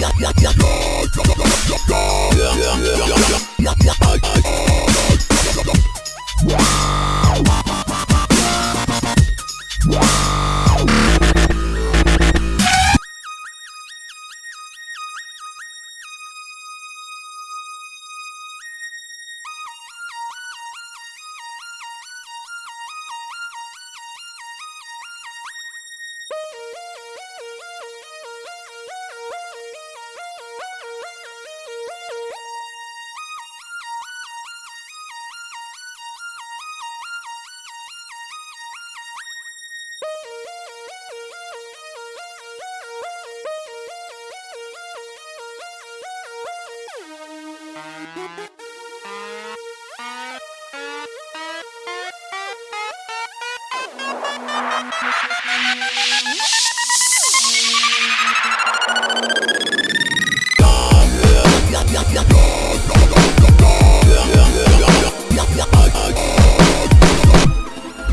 やややややややややややややややややや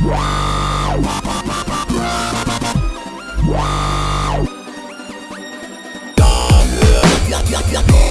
Wow! Loco.